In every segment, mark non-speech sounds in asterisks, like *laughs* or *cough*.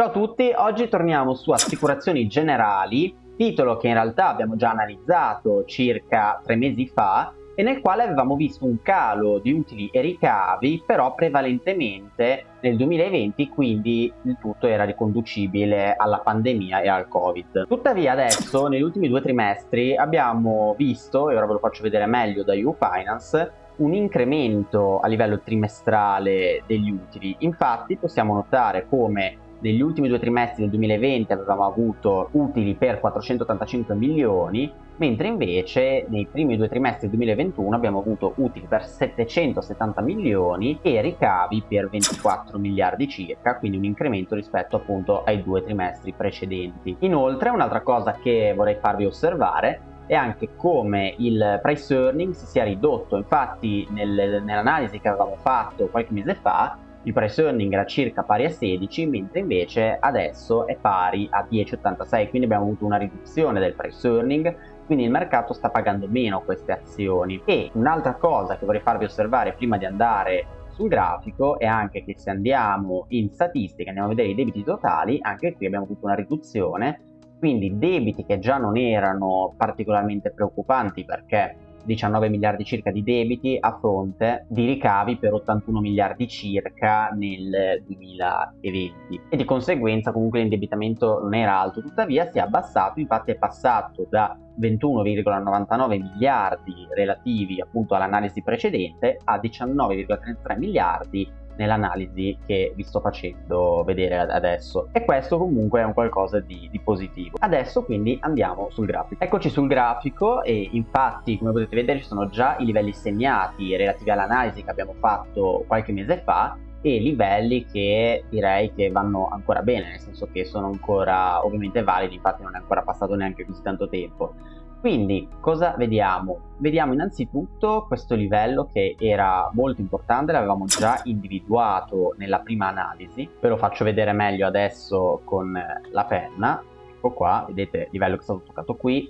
Ciao a tutti, oggi torniamo su Assicurazioni Generali, titolo che in realtà abbiamo già analizzato circa tre mesi fa e nel quale avevamo visto un calo di utili e ricavi, però prevalentemente nel 2020, quindi il tutto era riconducibile alla pandemia e al Covid. Tuttavia adesso, *laughs* negli ultimi due trimestri, abbiamo visto, e ora ve lo faccio vedere meglio da Finance, un incremento a livello trimestrale degli utili. Infatti possiamo notare come negli ultimi due trimestri del 2020 avevamo avuto utili per 485 milioni, mentre invece nei primi due trimestri del 2021 abbiamo avuto utili per 770 milioni e ricavi per 24 miliardi circa, quindi un incremento rispetto appunto ai due trimestri precedenti. Inoltre un'altra cosa che vorrei farvi osservare è anche come il price earning si sia ridotto, infatti nel, nell'analisi che avevamo fatto qualche mese fa il price earning era circa pari a 16 mentre invece adesso è pari a 10,86 quindi abbiamo avuto una riduzione del price earning quindi il mercato sta pagando meno queste azioni. E un'altra cosa che vorrei farvi osservare prima di andare sul grafico è anche che se andiamo in statistica andiamo a vedere i debiti totali anche qui abbiamo avuto una riduzione quindi debiti che già non erano particolarmente preoccupanti perché 19 miliardi circa di debiti a fronte di ricavi per 81 miliardi circa nel 2020 e di conseguenza comunque l'indebitamento non era alto tuttavia si è abbassato infatti è passato da 21,99 miliardi relativi appunto all'analisi precedente a 19,33 miliardi nell'analisi che vi sto facendo vedere adesso. E questo comunque è un qualcosa di, di, positivo. Adesso quindi andiamo sul grafico. Eccoci sul grafico e infatti come potete vedere ci sono già i livelli segnati relativi all'analisi che abbiamo fatto qualche mese fa e livelli che direi che vanno ancora bene nel senso che sono ancora ovviamente validi infatti non è ancora passato neanche così tanto tempo quindi cosa vediamo? Vediamo innanzitutto questo livello che era molto importante, l'avevamo già *laughs* individuato nella prima analisi, ve lo faccio vedere meglio adesso con la penna, ecco qua, vedete il livello che è stato toccato qui,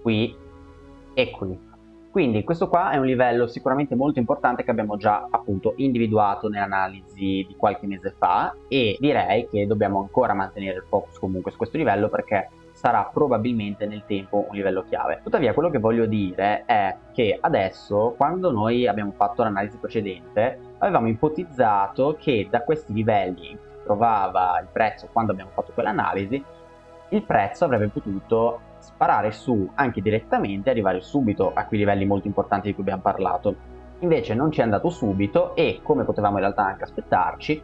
qui e qui. Quindi questo qua è un livello sicuramente molto importante che abbiamo già appunto individuato nell'analisi di qualche mese fa e direi che dobbiamo ancora mantenere il focus comunque su questo livello perché sarà probabilmente nel tempo un livello chiave. Tuttavia quello che voglio dire è che adesso quando noi abbiamo fatto l'analisi precedente avevamo ipotizzato che da questi livelli in cui trovava il prezzo quando abbiamo fatto quell'analisi il prezzo avrebbe potuto sparare su anche direttamente e arrivare subito a quei livelli molto importanti di cui abbiamo parlato. Invece non ci è andato subito e come potevamo in realtà anche aspettarci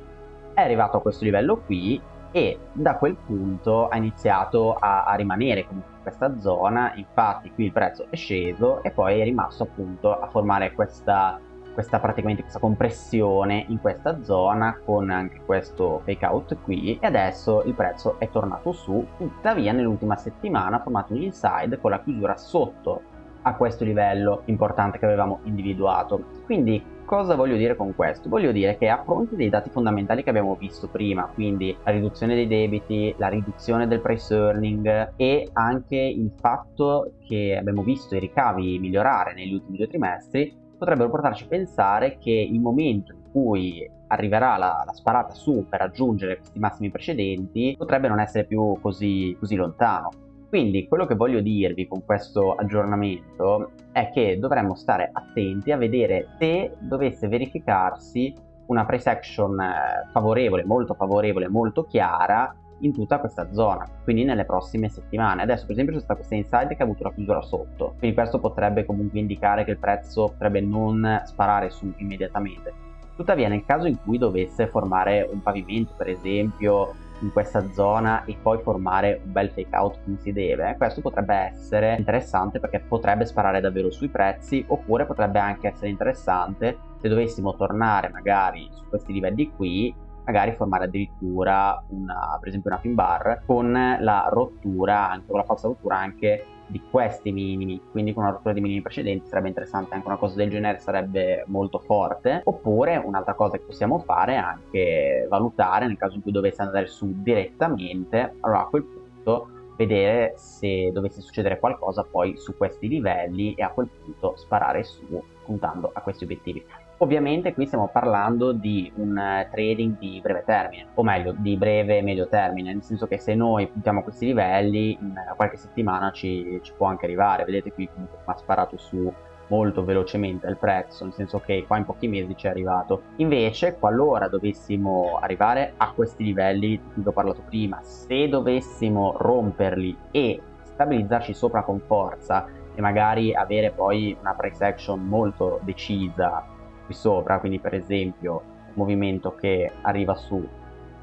è arrivato a questo livello qui e da quel punto ha iniziato a, a rimanere comunque in questa zona infatti qui il prezzo è sceso e poi è rimasto appunto a formare questa, questa questa compressione in questa zona con anche questo fake out qui e adesso il prezzo è tornato su. Tuttavia nell'ultima settimana ha formato un inside con la chiusura sotto a questo livello importante che avevamo individuato. Quindi cosa voglio dire con questo? Voglio dire che a fronte dei dati fondamentali che abbiamo visto prima, quindi la riduzione dei debiti, la riduzione del price earning e anche il fatto che abbiamo visto i ricavi migliorare negli ultimi due trimestri, potrebbero portarci a pensare che il momento in cui arriverà la, la, sparata su per raggiungere questi massimi precedenti potrebbe non essere più così, così lontano. Quindi quello che voglio dirvi con questo aggiornamento è che dovremmo stare attenti a vedere se dovesse verificarsi una price action eh, favorevole, molto favorevole, molto chiara in tutta questa zona, quindi nelle prossime settimane. Adesso per esempio c'è stata questa inside che ha avuto la chiusura sotto, quindi questo potrebbe comunque indicare che il prezzo potrebbe non sparare su immediatamente. Tuttavia nel caso in cui dovesse formare un pavimento, per esempio in questa zona e poi formare un bel fake out come si deve, questo potrebbe essere interessante perché potrebbe sparare davvero sui prezzi oppure potrebbe anche essere interessante se dovessimo tornare magari su questi livelli qui magari formare addirittura una, per esempio una pin bar con la rottura, anche con la falsa rottura anche di questi minimi, quindi con una rottura di minimi precedenti sarebbe interessante, anche una cosa del genere sarebbe molto forte, oppure un'altra cosa che possiamo fare è anche valutare nel caso in cui dovesse andare su direttamente, allora a quel punto vedere se dovesse succedere qualcosa poi su questi livelli e a quel punto sparare su puntando a questi obiettivi. Ovviamente qui stiamo parlando di un eh, trading di breve termine, o meglio, di breve e medio termine, nel senso che se noi puntiamo a questi livelli, in qualche settimana ci, ci può anche arrivare. Vedete qui comunque ha sparato su molto velocemente il prezzo, nel senso che qua in pochi mesi ci è arrivato. Invece, qualora dovessimo arrivare a questi livelli di cui ho parlato prima, se dovessimo romperli e stabilizzarci sopra con forza e magari avere poi una price action molto decisa qui sopra, quindi per esempio un movimento che arriva su,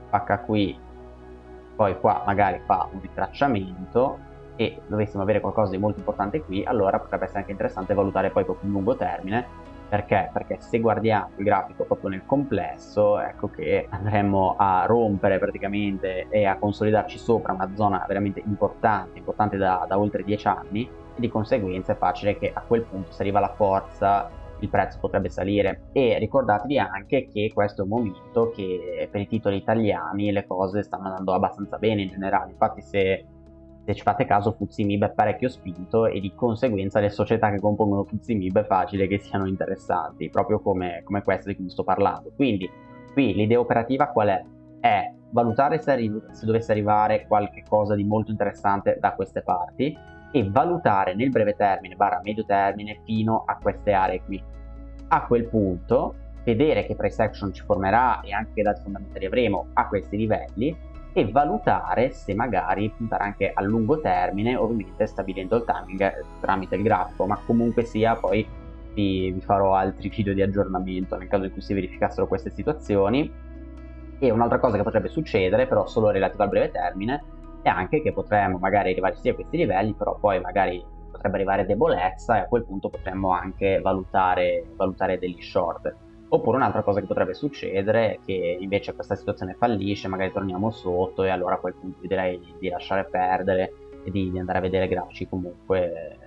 spacca qui, poi qua magari fa un ritracciamento e dovessimo avere qualcosa di molto importante qui, allora potrebbe essere anche interessante valutare poi proprio un lungo termine. Perché? Perché se guardiamo il grafico proprio nel complesso, ecco che andremo a rompere praticamente e a consolidarci sopra una zona veramente importante, importante da, da oltre 10 anni, e di conseguenza è facile che a quel punto se arriva la forza il prezzo potrebbe salire e ricordatevi anche che questo è un momento che per i titoli italiani le cose stanno andando abbastanza bene in generale infatti se se ci fate caso Fuzimib è parecchio spinto e di conseguenza le società che compongono Fuzimib è facile che siano interessanti, proprio come, come questa di cui sto parlando. Quindi qui l'idea operativa qual è? È valutare se, se dovesse arrivare qualche cosa di molto interessante da queste parti e valutare nel breve termine barra medio termine fino a queste aree qui. A quel punto vedere che price action ci formerà e anche che dati fondamentali avremo a questi livelli e valutare se magari puntare anche a lungo termine, ovviamente stabilendo il timing eh, tramite il grafico, ma comunque sia poi vi, vi farò altri video di aggiornamento nel caso in cui si verificassero queste situazioni. E un'altra cosa che potrebbe succedere, però solo relativa al breve termine, è anche che potremmo magari arrivare sia a questi livelli, però poi magari potrebbe arrivare debolezza e a quel punto potremmo anche valutare, valutare degli short. Oppure un'altra cosa che potrebbe succedere è che invece questa situazione fallisce, magari torniamo sotto e allora a quel punto direi di lasciare perdere e di andare a vedere grafici comunque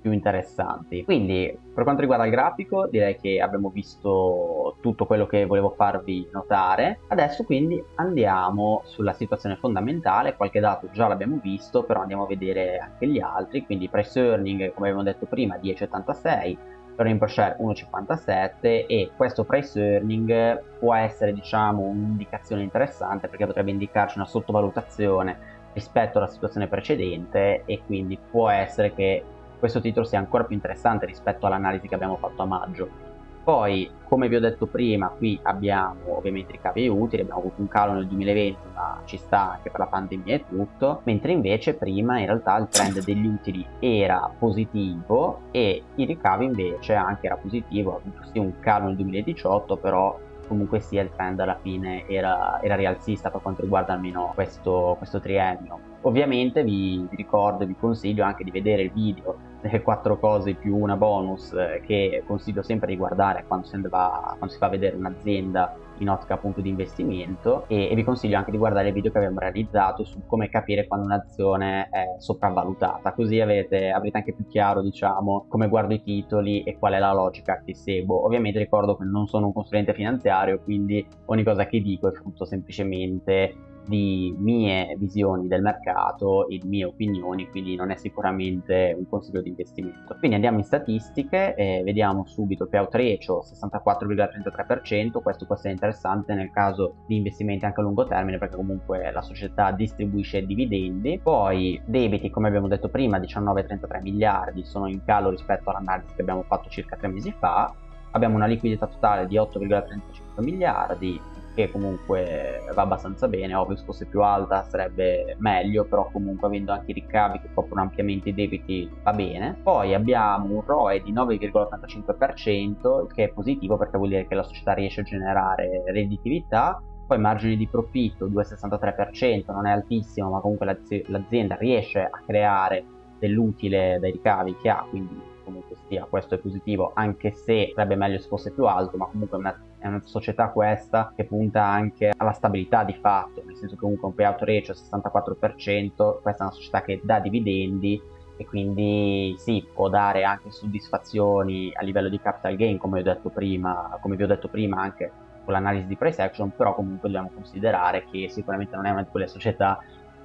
più interessanti. Quindi per quanto riguarda il grafico direi che abbiamo visto tutto quello che volevo farvi notare. Adesso quindi andiamo sulla situazione fondamentale, qualche dato già l'abbiamo visto, però andiamo a vedere anche gli altri, quindi price earning come abbiamo detto prima 10,86 earning per share 1,57 e questo price earning può essere diciamo un'indicazione interessante perché potrebbe indicarci una sottovalutazione rispetto alla situazione precedente e quindi può essere che questo titolo sia ancora più interessante rispetto all'analisi che abbiamo fatto a maggio poi, come vi ho detto prima, qui abbiamo ovviamente ricavi utili, abbiamo avuto un calo nel 2020, ma ci sta anche per la pandemia e tutto, mentre invece prima in realtà il trend degli utili era positivo e i ricavi invece anche era positivo, ha avuto sì un calo nel 2018, però comunque sia il trend alla fine era, era rialzista per quanto riguarda almeno questo, questo triennio. Ovviamente vi, vi ricordo e vi consiglio anche di vedere il video delle quattro cose più una bonus eh, che consiglio sempre di guardare quando si, va, quando si fa vedere un'azienda in ottica appunto di investimento e, e, vi consiglio anche di guardare il video che abbiamo realizzato su come capire quando un'azione è sopravvalutata. Così avete, avrete anche più chiaro diciamo come guardo i titoli e qual è la logica che seguo. Ovviamente ricordo che non sono un consulente finanziario quindi ogni cosa che dico è frutto semplicemente di mie visioni del mercato e di mie opinioni, quindi non è sicuramente un consiglio di investimento. Quindi andiamo in statistiche, e vediamo subito payout ratio 64,33%, questo può essere interessante nel caso di investimenti anche a lungo termine perché comunque la società distribuisce dividendi, poi debiti come abbiamo detto prima 19,33 miliardi sono in calo rispetto all'analisi che abbiamo fatto circa tre mesi fa, abbiamo una liquidità totale di 8,35 miliardi, che comunque va abbastanza bene, ovvio se fosse più alta sarebbe meglio, però comunque avendo anche i ricavi che coprono ampiamente i debiti va bene. Poi abbiamo un ROE di 9,85%, il che è positivo perché vuol dire che la società riesce a generare redditività, poi margine di profitto 2,63%, non è altissimo, ma comunque l'azienda riesce a creare dell'utile dai ricavi che ha, quindi comunque sia questo è positivo, anche se sarebbe meglio se fosse più alto, ma comunque una è una società questa che punta anche alla stabilità di fatto, nel senso che comunque un payout ratio 64%, questa è una società che dà dividendi e quindi sì, può dare anche soddisfazioni a livello di capital gain, come, ho detto prima, come vi ho detto prima anche con l'analisi di price action, però comunque dobbiamo considerare che sicuramente non è una di quelle società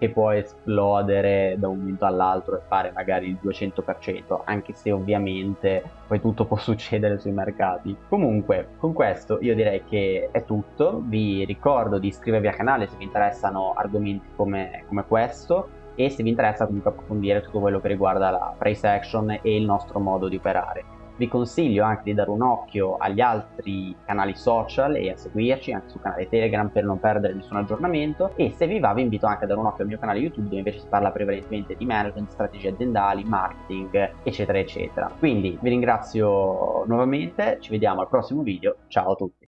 che può esplodere da un momento all'altro e fare magari il 200%, anche se ovviamente poi tutto *laughs* può succedere sui mercati. Comunque, con questo io direi che è tutto, vi ricordo di iscrivervi al canale se vi interessano argomenti come, come questo e se vi interessa comunque approfondire tutto quello che riguarda la price action e il nostro modo di operare. Vi consiglio anche di dare un occhio agli altri canali social e a seguirci anche sul canale Telegram per non perdere nessun aggiornamento e se vi va vi invito anche a dare un occhio al mio canale YouTube dove invece si parla prevalentemente di management, strategie aziendali, marketing eccetera eccetera. Quindi vi ringrazio nuovamente, ci vediamo al prossimo video, ciao a tutti!